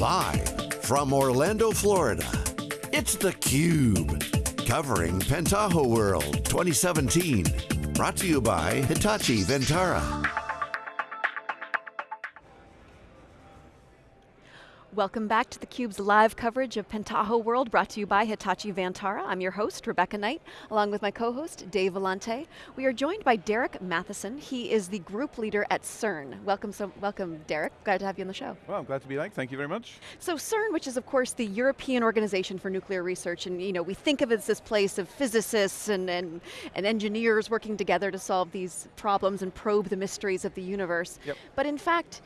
Live from Orlando, Florida, it's theCUBE. Covering Pentaho World 2017. Brought to you by Hitachi Vantara. Welcome back to theCUBE's live coverage of Pentaho World, brought to you by Hitachi Vantara. I'm your host, Rebecca Knight, along with my co-host, Dave Vellante. We are joined by Derek Mathieson. He is the group leader at CERN. Welcome, so, welcome Derek, glad to have you on the show. Well, I'm glad to be back, thank you very much. So CERN, which is of course the European Organization for Nuclear Research, and you know, we think of it as this place of physicists and, and, and engineers working together to solve these problems and probe the mysteries of the universe. Yep. But in fact,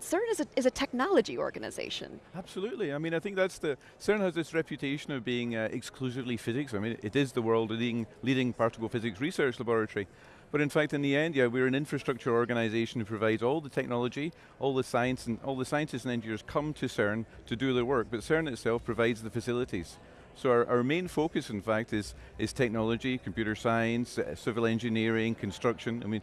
CERN is a, is a technology organization. Absolutely, I mean, I think that's the, CERN has this reputation of being uh, exclusively physics. I mean, it is the world leading, leading particle physics research laboratory. But in fact, in the end, yeah, we're an infrastructure organization who provides all the technology, all the science, and all the scientists and engineers come to CERN to do their work, but CERN itself provides the facilities. So our, our main focus, in fact, is, is technology, computer science, uh, civil engineering, construction. I mean,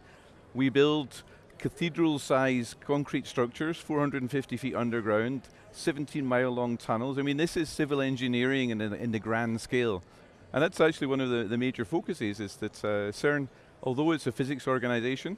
we build cathedral-sized concrete structures, 450 feet underground, 17 mile long tunnels. I mean, this is civil engineering in, in the grand scale. And that's actually one of the, the major focuses is that uh, CERN, although it's a physics organization,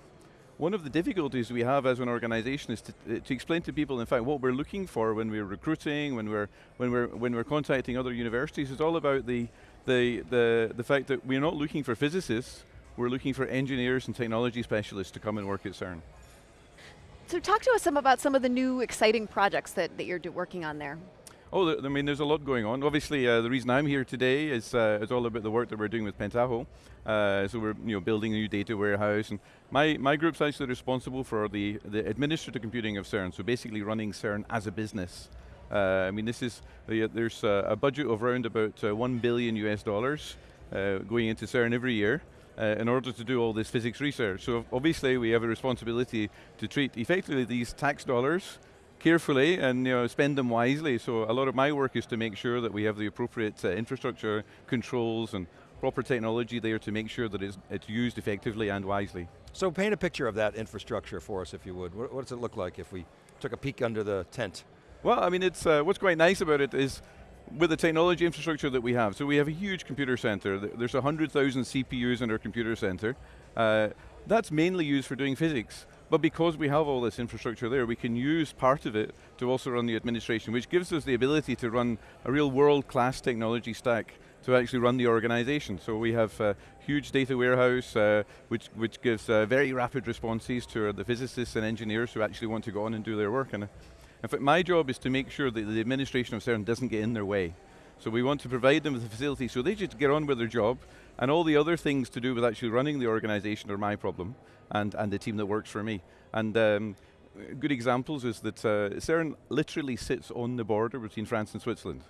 one of the difficulties we have as an organization is to, to, explain to people, in fact, what we're looking for when we're recruiting, when we're, when we're, when we're contacting other universities, is all about the, the, the, the fact that we're not looking for physicists, we're looking for engineers and technology specialists to come and work at CERN. So talk to us some about some of the new exciting projects that, that you're working on there. Oh, I mean, there's a lot going on. Obviously, uh, the reason I'm here today is, uh, is all about the work that we're doing with Pentaho. Uh, so we're you know, building a new data warehouse. And my, my group's actually responsible for the, the administrative computing of CERN, so basically running CERN as a business. Uh, I mean, this is, there's a budget of around about uh, 1 billion US dollars uh, going into CERN every year uh, in order to do all this physics research. So obviously we have a responsibility to treat effectively these tax dollars carefully and you know, spend them wisely. So a lot of my work is to make sure that we have the appropriate uh, infrastructure, controls, and proper technology there to make sure that it's, it's, used effectively and wisely. So paint a picture of that infrastructure for us, if you would. What, what does it look like if we took a peek under the tent? Well, I mean, it's uh, what's quite nice about it is with the technology infrastructure that we have, so we have a huge computer center. There's 100,000 CPUs in our computer center. Uh, that's mainly used for doing physics. But because we have all this infrastructure there, we can use part of it to also run the administration, which gives us the ability to run a real world-class technology stack to actually run the organization. So we have a huge data warehouse, uh, which, which gives uh, very rapid responses to the physicists and engineers who actually want to go on and do their work. And in fact, my job is to make sure that the administration of CERN doesn't get in their way. So we want to provide them with the facility so they just get on with their job, and all the other things to do with actually running the organization are my problem, and, and the team that works for me. And um, good examples is that uh, CERN literally sits on the border between France and Switzerland.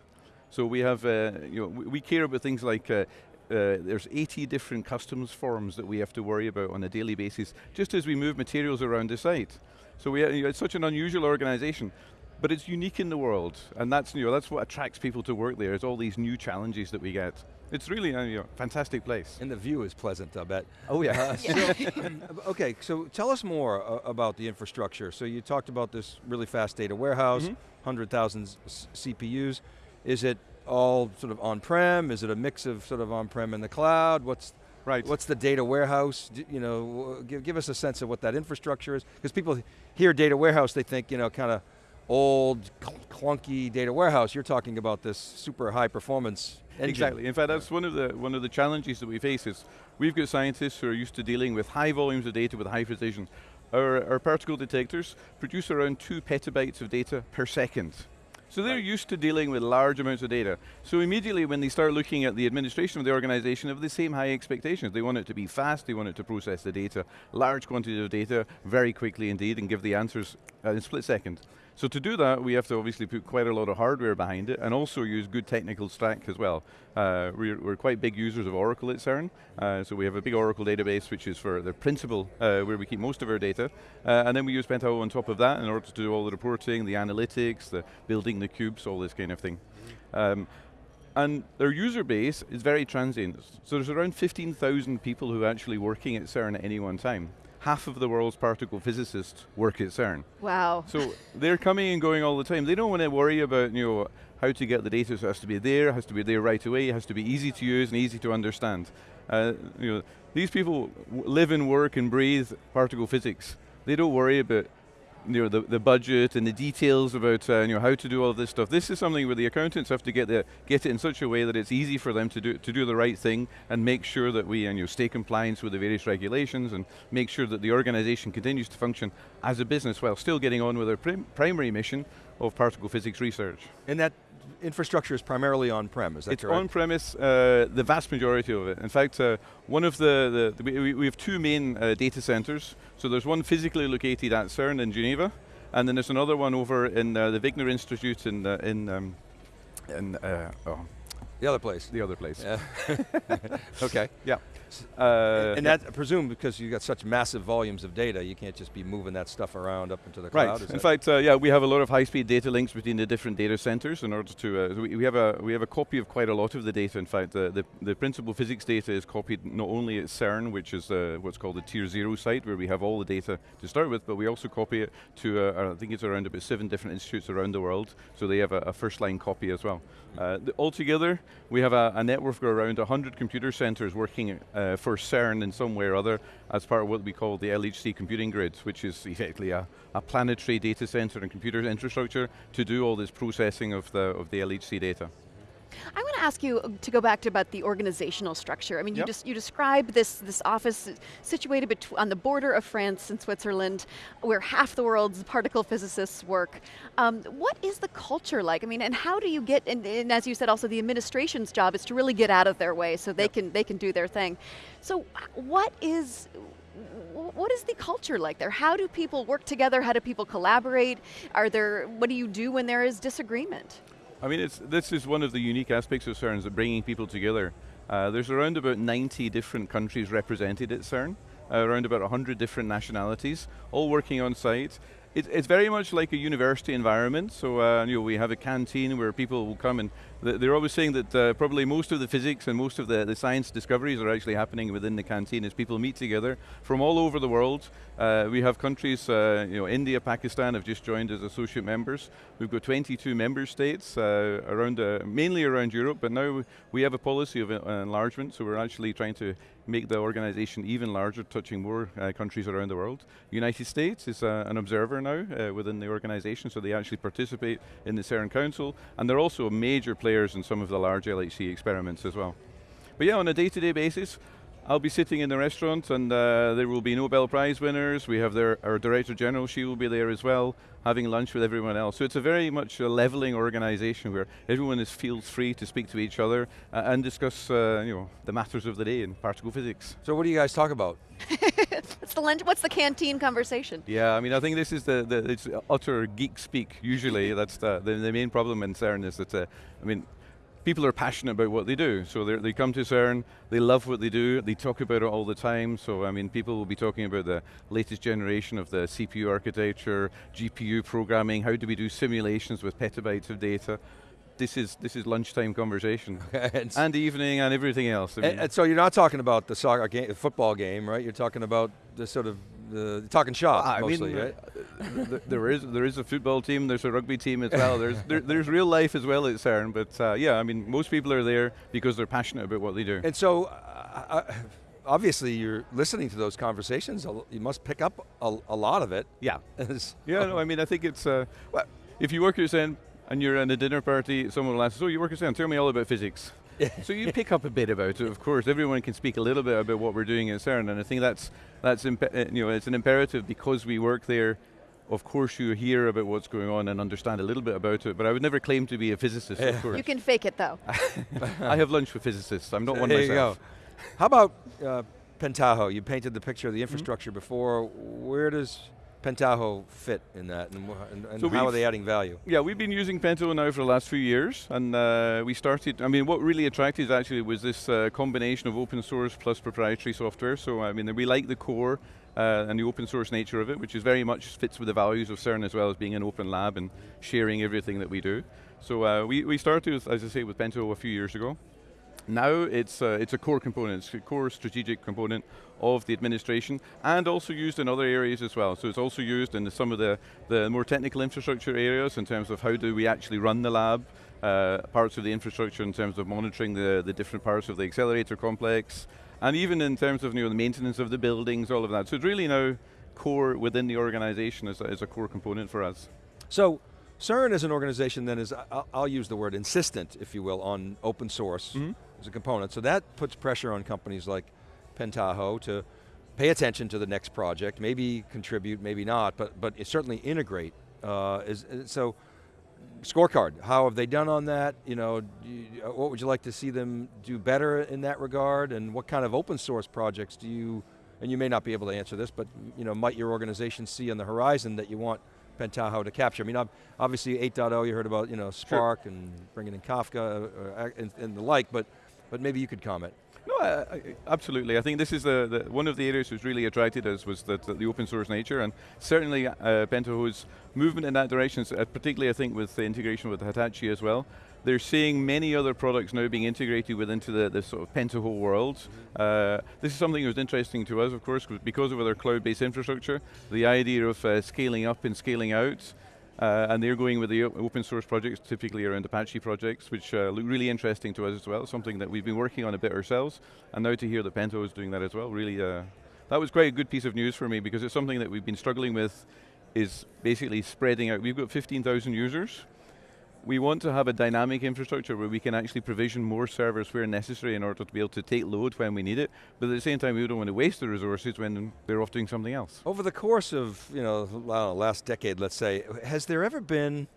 So we have, uh, you know, we care about things like uh, uh, there's 80 different customs forms that we have to worry about on a daily basis, just as we move materials around the site. So we, you know, it's such an unusual organization, but it's unique in the world, and that's, you know, that's what attracts people to work there, is all these new challenges that we get. It's really a you know, fantastic place. And the view is pleasant, I bet. Oh yeah. Uh, so, okay, so tell us more uh, about the infrastructure. So you talked about this really fast data warehouse, mm -hmm. 100,000 CPUs. Is it all sort of on-prem? Is it a mix of sort of on-prem and the cloud? What's Right. What's the data warehouse? You know, give, give us a sense of what that infrastructure is. Because people hear data warehouse, they think, you know, kind of old, clunky data warehouse. You're talking about this super high performance engine. Exactly, in fact that's one of the one of the challenges that we face is we've got scientists who are used to dealing with high volumes of data with high precision. Our, our particle detectors produce around two petabytes of data per second. So they're right. used to dealing with large amounts of data. So immediately when they start looking at the administration of the organization, they have the same high expectations. They want it to be fast, they want it to process the data, large quantities of data, very quickly indeed, and give the answers in a split second. So to do that, we have to obviously put quite a lot of hardware behind it and also use good technical stack as well. Uh, we're, we're, quite big users of Oracle at CERN, uh, so we have a big Oracle database which is for the principal, uh, where we keep most of our data, uh, and then we use Pentaho on top of that in order to do all the reporting, the analytics, the building the cubes, all this kind of thing. Um, and their user base is very transient. So there's around 15,000 people who are actually working at CERN at any one time. Half of the world's particle physicists work at CERN. Wow. So they're coming and going all the time. They don't want to worry about you know how to get the data. So it has to be there, it has to be there right away, it has to be easy to use and easy to understand. Uh, you know, these people live and work and breathe particle physics. They don't worry about you know, the, the budget and the details about uh, you know, how to do all this stuff. This is something where the accountants have to get, the, get it in such a way that it's easy for them to do, to do the right thing and make sure that we and, you know, stay compliant with the various regulations and make sure that the organization continues to function as a business while still getting on with their prim primary mission of particle physics research. And that infrastructure is primarily on-prem, is that it's correct? on-premise, uh, the vast majority of it. In fact, uh, one of the, the, the we, we, have two main uh, data centers. So there's one physically located at CERN in Geneva, and then there's another one over in uh, the Wigner Institute in, uh, in, um, in uh, oh. The other place. The other place. Yeah. okay. Yeah. Uh, and that, I presume, because you've got such massive volumes of data, you can't just be moving that stuff around up into the cloud. Right. In fact, uh, yeah, we have a lot of high-speed data links between the different data centers in order to. Uh, we, we, have a we have a copy of quite a lot of the data. In fact, the the, the principal physics data is copied not only at CERN, which is uh, what's called the Tier Zero site, where we have all the data to start with, but we also copy it to uh, I think it's around about seven different institutes around the world, so they have a, a first-line copy as well. Uh, altogether, we have a, a, network of around 100 computer centers working Uh, for CERN in some way or other as part of what we call the LHC computing grid, which is effectively a, a planetary data center and computer infrastructure to do all this processing of the, of the LHC data. I want to ask you uh, to go back to about the organizational structure. I mean, yep. you, you describe this, this office situated on the border of France and Switzerland, where half the world's particle physicists work. Um, what is the culture like? I mean, and how do you get, and, and, as you said, also the administration's job is to really get out of their way so they, yep. can, they can do their thing. So what is, what is the culture like there? How do people work together? How do people collaborate? Are there, what do you do when there is disagreement? I mean, this is one of the unique aspects of CERN, is bringing people together. Uh, there's around about 90 different countries represented at CERN, uh, around about 100 different nationalities, all working on site. It, it's very much like a university environment, so uh, you know, we have a canteen where people will come and they're always saying that uh, probably most of the physics and most of the, the science discoveries are actually happening within the canteen as people meet together from all over the world. Uh, we have countries, uh, you know, India, Pakistan have just joined as associate members. We've got 22 member states uh, around, uh, mainly around Europe, but now we have a policy of uh, enlargement, so we're actually trying to make the organization even larger, touching more countries around the world. United States is an observer now within the organization, so they actually participate in the CERN Council, and they're also a major player players in some of the large LHC experiments as well. But yeah, on a day-to-day -day basis, I'll be sitting in the restaurant and uh, there will be Nobel Prize winners. We have their, our Director General, she will be there as well, having lunch with everyone else. So it's a very much a leveling organization where everyone is feels free to speak to each other uh, and discuss uh, you know, the matters of the day in particle physics. So what do you guys talk about? what's, the lunch, what's the canteen conversation? Yeah, I mean, I think this is the, the it's utter geek speak, usually. That's the, the, the, main problem in CERN is that, uh, I mean, people are passionate about what they do. So they come to CERN, they love what they do, they talk about it all the time. So I mean, people will be talking about the latest generation of the CPU architecture, GPU programming, how do we do simulations with petabytes of data this is this is lunchtime conversation and, and, evening and everything else. I mean. and, and, so you're not talking about the soccer game, football game, right? You're talking about the sort of the talking shop I mostly, mean, right? there is there is a football team, there's a rugby team as well. There's there, there's real life as well at CERN, but uh, yeah, I mean most people are there because they're passionate about what they do. And so. Uh, uh obviously you're listening to those conversations. You must pick up a, a lot of it. Yeah. yeah. No, I mean, I think it's uh, well, if you work at CERN, and you're in a dinner party, someone will ask, so you work at CERN, tell me all about physics. so you pick up a bit about it, of course. Everyone can speak a little bit about what we're doing at CERN, and I think that's, that's uh, you know, it's an imperative because we work there of course you hear about what's going on and understand a little bit about it, but I would never claim to be a physicist, of course. You can fake it though. I have lunch with physicists, I'm not there one myself. You go. How about uh, Pentaho? You painted the picture of the mm-hmm. infrastructure mm -hmm. before. Where does Pentaho fit in that, and, and, and so how are they adding value? Yeah, we've been using Pentaho now for the last few years, and uh, we started, I mean, what really attracted us actually was this uh, combination of open source plus proprietary software, so I mean, we like the core uh, and the open source nature of it, which is very much fits with the values of CERN as well as being an open lab and sharing everything that we do. So uh, we, we started, with, as I say, with Pentaho a few years ago, Now it's, uh, it's a core component, it's a core strategic component of the administration and also used in other areas as well. So it's also used in some of the, the more technical infrastructure areas in terms of how do we actually run the lab, uh, parts of the infrastructure in terms of monitoring the, the different parts of the accelerator complex, and even in terms of you know, the maintenance of the buildings, all of that. So it's really now core within the organization as a, as a core component for us. So, CERN as an organization then is, I'll, I'll use the word insistent, if you will, on open source mm -hmm. As a component. So that puts pressure on companies like Pentaho to pay attention to the next project, maybe contribute, maybe not, but, but certainly integrate. Uh, is, so, scorecard, how have they done on that? You know, you, what would you like to see them do better in that regard? And what kind of open source projects do you, and you may not be able to answer this, but you know, might your organization see on the horizon that you want Pentaho to capture? I mean, obviously 8.0, you heard about you know, Spark sure. and bringing in Kafka uh, uh, and, and, the like, but, but maybe you could comment. No, I, I, absolutely. I think this is the, the, one of the areas that's really attracted us was the, the open source nature, and certainly uh, Pentaho's movement in that direction, uh, particularly I think with the integration with Hitachi as well, they're seeing many other products now being integrated within the, the sort of Pentaho world. Mm -hmm. uh, this is something that was interesting to us, of course, because of their cloud-based infrastructure, the idea of uh, scaling up and scaling out, uh, and they're going with the open source projects, typically around Apache projects, which uh, look really interesting to us as well, something that we've been working on a bit ourselves, and now to hear that Pentaho is doing that as well, really, uh, that was quite a good piece of news for me, because it's something that we've been struggling with, is basically spreading out. We've got 15,000 users, we want to have a dynamic infrastructure where we can actually provision more servers where necessary in order to be able to take load when we need it, but at the same time we don't want to waste the resources when they're off doing something else. Over the course of, you know, know last decade, let's say, has there ever been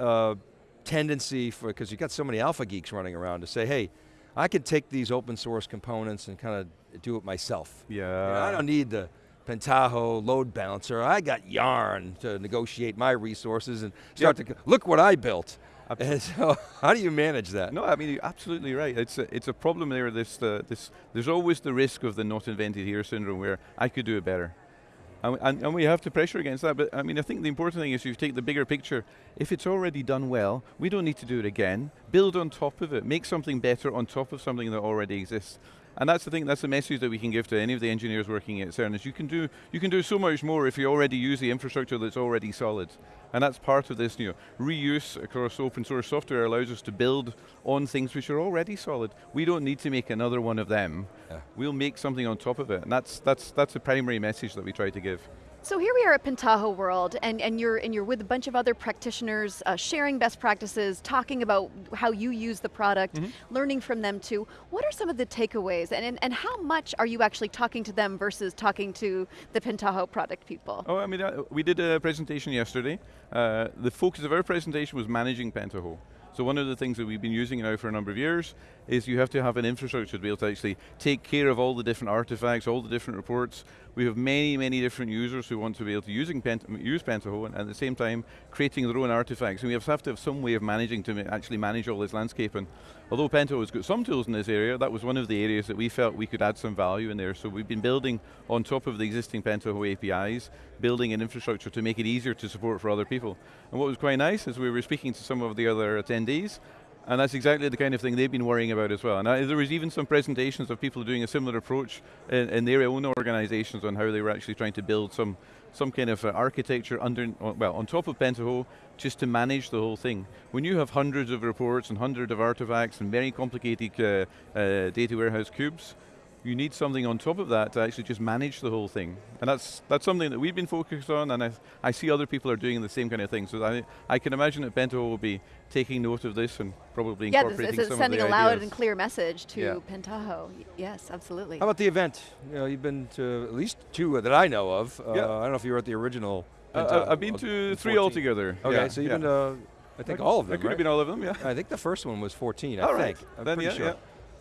a tendency for, because you've got so many alpha geeks running around to say, hey, I could take these open source components and kind of do it myself. Yeah. You know, I don't need the Pentaho load balancer. I got yarn to negotiate my resources and start yep. to, look what I built. And so, how do you manage that? No, I mean, you're absolutely right. It's a, it's a problem there, this, uh, this, there's always the risk of the not invented here syndrome where I could do it better. And, and, and, we have to pressure against that, but I mean, I think the important thing is you take the bigger picture. If it's already done well, we don't need to do it again. Build on top of it. Make something better on top of something that already exists. And that's the thing, that's the message that we can give to any of the engineers working at CERN is you can do, you can do so much more if you already use the infrastructure that's already solid. And that's part of this, you know, reuse across open source software allows us to build on things which are already solid. We don't need to make another one of them. Yeah. We'll make something on top of it. And that's, that's, that's the primary message that we try to give. So here we are at Pentaho World, and, and, you're, and you're with a bunch of other practitioners, uh, sharing best practices, talking about how you use the product, mm -hmm. learning from them too. What are some of the takeaways, and, and, and how much are you actually talking to them versus talking to the Pentaho product people? Oh, I mean, uh, we did a presentation yesterday. Uh, the focus of our presentation was managing Pentaho. So one of the things that we've been using now for a number of years is you have to have an infrastructure to be able to actually take care of all the different artifacts, all the different reports. We have many, many different users who want to be able to using Pent use Pentaho and at the same time creating their own artifacts. And we have to have some way of managing to actually manage all this landscape. And although Pentaho has got some tools in this area, that was one of the areas that we felt we could add some value in there. So we've been building on top of the existing Pentaho APIs, building an infrastructure to make it easier to support for other people. And what was quite nice is we were speaking to some of the other attendees, and that's exactly the kind of thing they've been worrying about as well. And I, there was even some presentations of people doing a similar approach in, in, their own organizations on how they were actually trying to build some, some kind of uh, architecture under, well, on top of Pentaho, just to manage the whole thing. When you have hundreds of reports and hundreds of artifacts and very complicated uh, uh, data warehouse cubes, you need something on top of that to actually just manage the whole thing. And that's that's something that we've been focused on, and I, I see other people are doing the same kind of thing. So I, I can imagine that Pentaho will be taking note of this and probably yeah, incorporating it's, some sending of the a loud ideas. and clear message to yeah. Pentaho. Yes, absolutely. How about the event? You know, you've been to at least two that I know of. Uh, yeah. I don't know if you were at the original. Uh, I've been to three altogether. Okay, yeah. so you've been to, I think all of them, I could right? have been all of them, yeah. I think the first one was 14, I all think. Right. I'm then, pretty sure.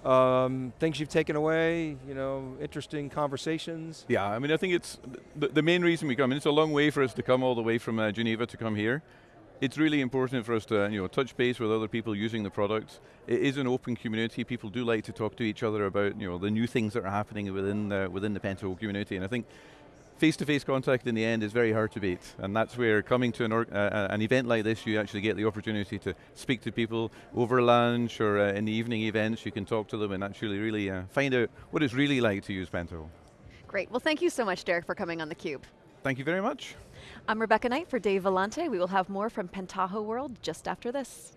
Um, things you've taken away, you know, interesting conversations? Yeah, I mean, I think it's the, the main reason we come, I mean, it's a long way for us to come all the way from uh, Geneva to come here. It's really important for us to you know, touch base with other people using the products. It is an open community. People do like to talk to each other about you know, the new things that are happening within the, within the Pentaho community. And I think face-to-face contact in the end is very hard to beat, and that's where coming to an, uh, uh, an event like this, you actually get the opportunity to speak to people over lunch or uh, in the evening events, you can talk to them and actually really uh, find out what it's really like to use Pentaho. Great, well thank you so much Derek for coming on theCUBE. Thank you very much. I'm Rebecca Knight for Dave Vellante. We will have more from Pentaho World just after this.